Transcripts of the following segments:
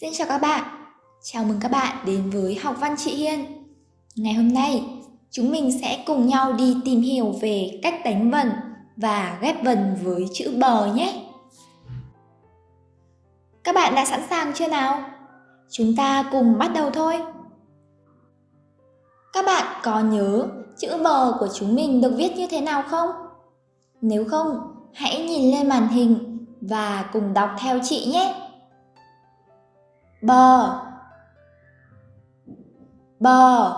Xin chào các bạn, chào mừng các bạn đến với Học Văn Chị Hiên. Ngày hôm nay, chúng mình sẽ cùng nhau đi tìm hiểu về cách đánh vần và ghép vần với chữ bờ nhé. Các bạn đã sẵn sàng chưa nào? Chúng ta cùng bắt đầu thôi. Các bạn có nhớ chữ bờ của chúng mình được viết như thế nào không? Nếu không, hãy nhìn lên màn hình và cùng đọc theo chị nhé bờ bờ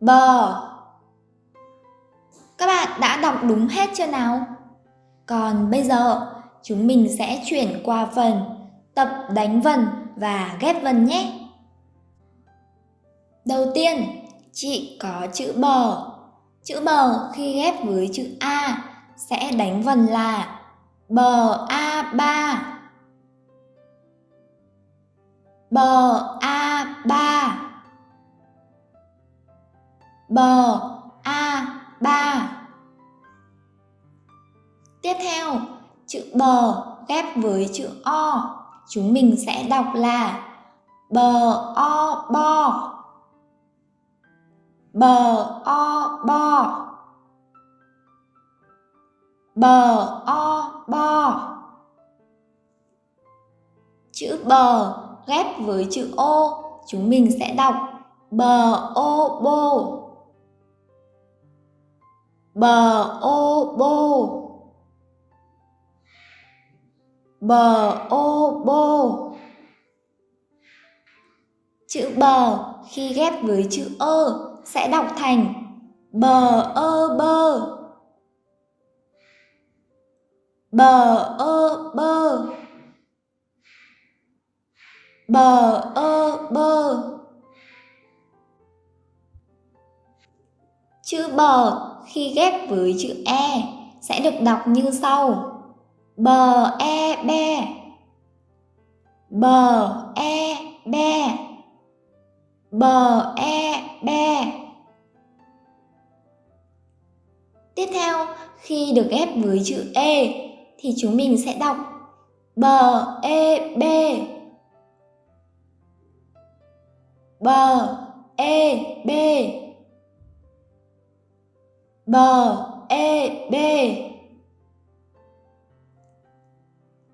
bờ các bạn đã đọc đúng hết chưa nào? Còn bây giờ, chúng mình sẽ chuyển qua phần tập đánh vần và ghép vần nhé. Đầu tiên, chị có chữ bờ. Chữ bờ khi ghép với chữ a sẽ đánh vần là bờ a ba bờ a ba. Bờ a ba. Tiếp theo, chữ bờ ghép với chữ o. Chúng mình sẽ đọc là bờ o bo. Bờ o bo. Bờ o bo. Chữ bờ ghép với chữ ô, chúng mình sẽ đọc bờ ô bô. Bờ ô bô. Bờ ô bô. Chữ bờ khi ghép với chữ ơ sẽ đọc thành bờ ơ e, bơ. Bờ ơ e, bơ bờ ơ bơ. Chữ bờ khi ghép với chữ e sẽ được đọc như sau. Bờ e be. Bờ e be. Bờ e be. Tiếp theo, khi được ghép với chữ e thì chúng mình sẽ đọc. Bờ e b bờ e b. Bờ e b.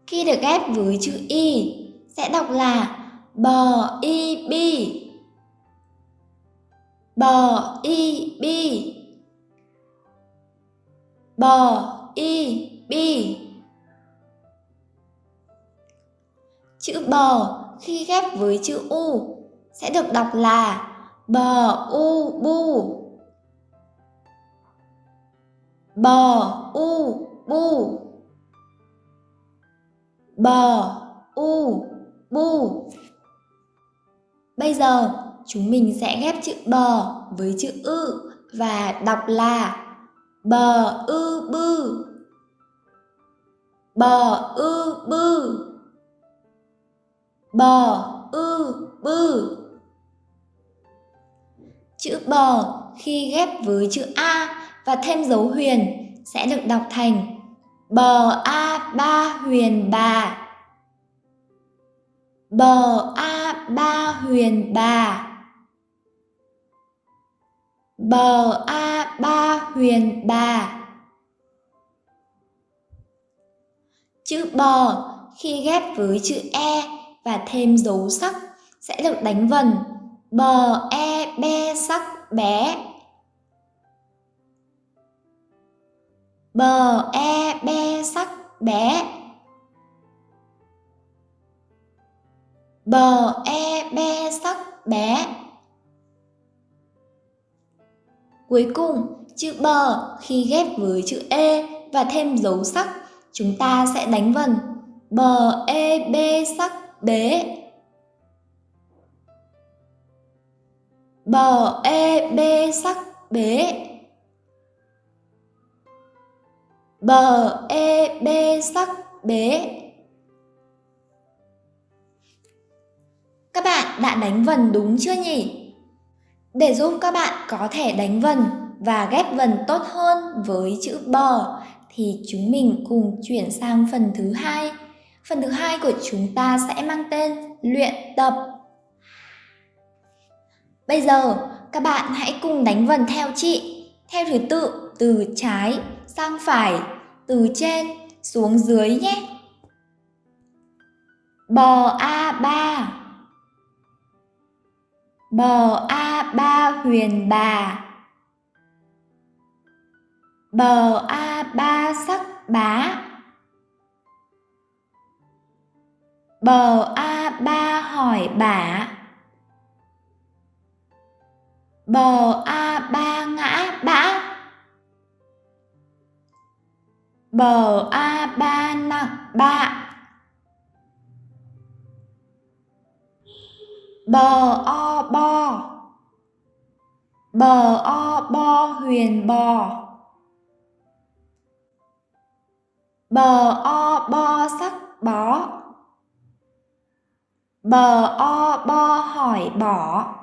Khi được ghép với chữ y sẽ đọc là bờ y b. Bờ y b. Bờ y b. Chữ bờ khi ghép với chữ u sẽ được đọc là bờ u bu. Bờ u bu. Bờ u bu. Bây giờ, chúng mình sẽ ghép chữ bờ với chữ ư và đọc là bờ ư bư. Bờ ư bư. Bờ ư bư. Chữ bờ khi ghép với chữ A và thêm dấu huyền sẽ được đọc thành bờ A ba huyền bà. Bờ A ba huyền bà. Bờ A ba huyền bà. Chữ bờ khi ghép với chữ E và thêm dấu sắc sẽ được đánh vần bờ e be sắc bé bờ e be sắc bé bờ e be sắc bé cuối cùng, chữ bờ khi ghép với chữ e và thêm dấu sắc, chúng ta sẽ đánh vần. Bờ e b sắc bế. Bờ e bê sắc bế bờ e bê sắc bế Các bạn đã đánh vần đúng chưa nhỉ? Để giúp các bạn có thể đánh vần và ghép vần tốt hơn với chữ bờ thì chúng mình cùng chuyển sang phần thứ hai, Phần thứ hai của chúng ta sẽ mang tên luyện tập. Bây giờ, các bạn hãy cùng đánh vần theo chị, theo thứ tự từ trái sang phải, từ trên xuống dưới nhé. Bò A3 Bò A3 huyền bà. Bò A3 sắc bá. Bò A3 hỏi bả Bờ a ba ngã bã Bờ a ba nặng bạ. Bờ o bo. Bờ o bo huyền bò. Bờ o bo sắc bó Bờ o bo hỏi bỏ.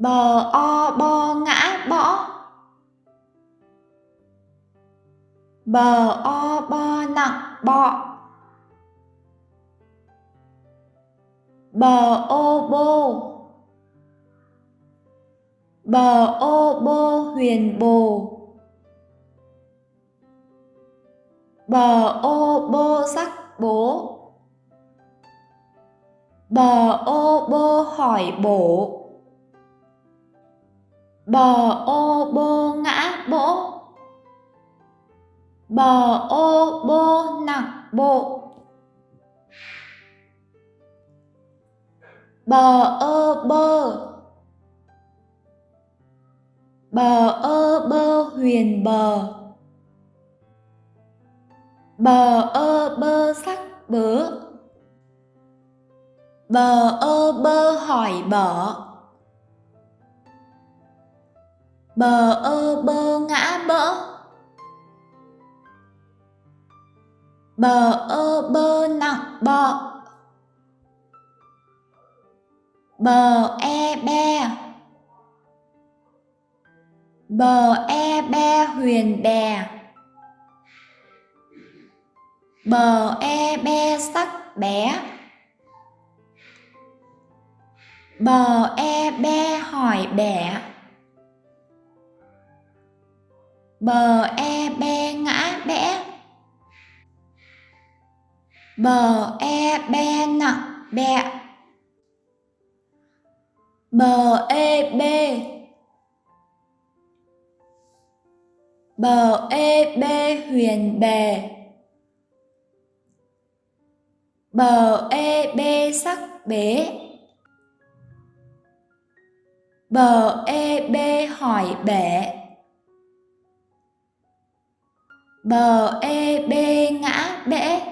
Bờ, o bo ngã bỏ Bờ, o bo nặng, bọ. Bờ ô bô. Bờ ô bô, huyền, bồ. Bờ ô bô, sắc, bố. Bờ ô bô, hỏi, bổ. Bờ ô bô ngã bỗ. Bờ ô bô nặng bộ. Bờ ơ bơ. Bờ ơ bơ huyền bờ Bờ ơ bơ sắc bớ. Bờ ơ bơ hỏi bở Bờ ơ bơ ngã bỡ. Bờ ơ bơ nặng bọ. Bờ e be. Bờ e be huyền bè. Bờ e be sắc bé Bờ e be hỏi bẻ. Bờ e be ngã bẽ. Bờ e be nặng bẹ. Bờ e b Bờ e b huyền bề Bờ e b sắc bế Bờ e b hỏi bể Bờ e bê ngã bẽ.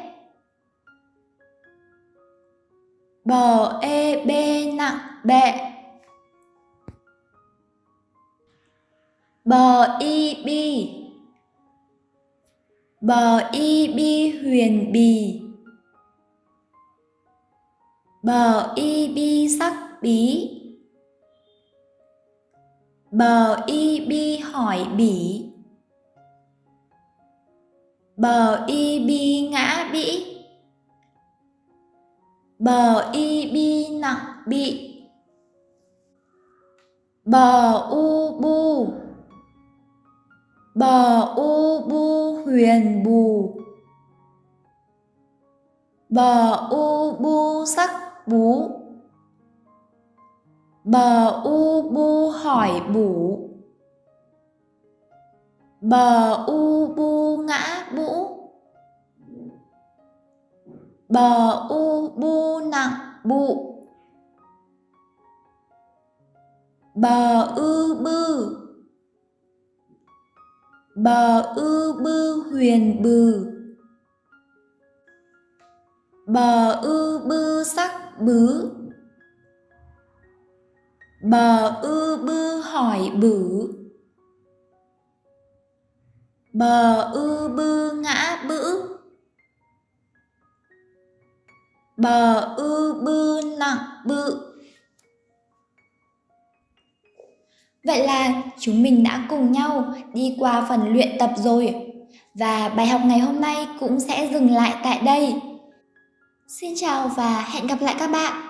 Bờ e bê nặng bẹ. Bờ y bi. Bờ y bi huyền bì. Bờ y bi sắc bí. Bờ y bi hỏi bỉ. Bờ y bi ngã bĩ. Bờ y bi nặng bị. Bờ u bu. Bờ u bu huyền bù. Bờ u bu sắc bú. Bờ u bu hỏi bủ Bờ u bu ngã, bũ. Bờ u, bu, nặng, bụ. Bờ ư, bư. Bờ ư, bư, huyền, bừ. Bờ ư, bư, sắc, bứ. Bờ ư, bư, hỏi, bử. Bờ ư bư ngã bữ Bờ ư bư nặng bự Vậy là chúng mình đã cùng nhau đi qua phần luyện tập rồi. Và bài học ngày hôm nay cũng sẽ dừng lại tại đây. Xin chào và hẹn gặp lại các bạn.